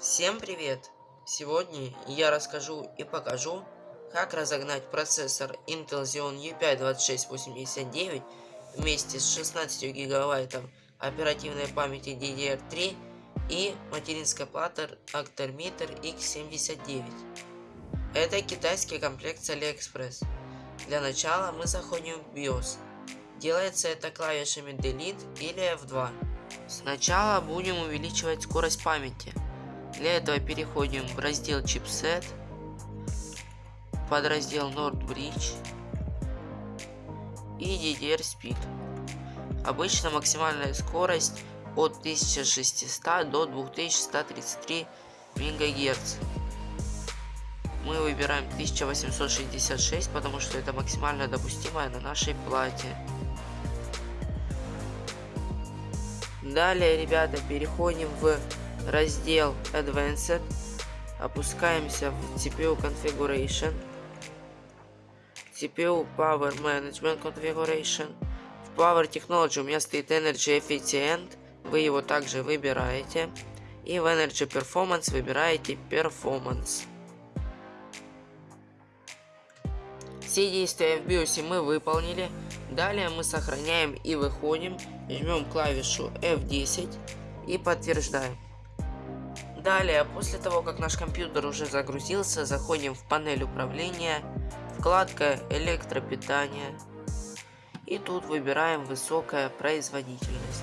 Всем привет! Сегодня я расскажу и покажу, как разогнать процессор Intel Xeon E5-2689 вместе с 16 гигабайтом оперативной памяти DDR3 и материнской платой Actor X79. Это китайский комплект с AliExpress. Для начала мы заходим в BIOS. Делается это клавишами Delete или F2. Сначала будем увеличивать скорость памяти. Для этого переходим в раздел чипсет, подраздел Nord Bridge и DDR Speed. Обычно максимальная скорость от 1600 до 2133 МГц. Мы выбираем 1866, потому что это максимально допустимая на нашей плате. Далее, ребята, переходим в раздел Advanced, опускаемся в CPU Configuration, CPU Power Management Configuration. В Power Technology у меня стоит Energy Efficient, вы его также выбираете. И в Energy Performance выбираете Performance. Все действия в BIOS мы выполнили. Далее мы сохраняем и выходим. Жмем клавишу F10 и подтверждаем. Далее, после того, как наш компьютер уже загрузился, заходим в панель управления, вкладка электропитание. И тут выбираем высокая производительность.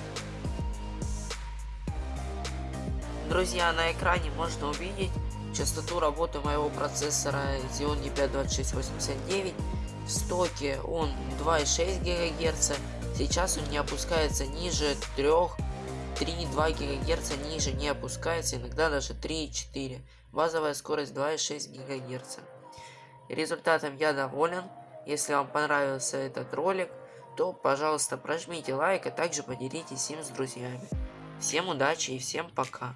Друзья, на экране можно увидеть частоту работы моего процессора Xeon E5-2689. В стоке он 2,6 ГГц. Сейчас он не опускается ниже 3 3,2 ГГц ниже не опускается, иногда даже 3,4. Базовая скорость 2,6 ГГц. Результатом я доволен. Если вам понравился этот ролик, то, пожалуйста, прожмите лайк, а также поделитесь им с друзьями. Всем удачи и всем пока.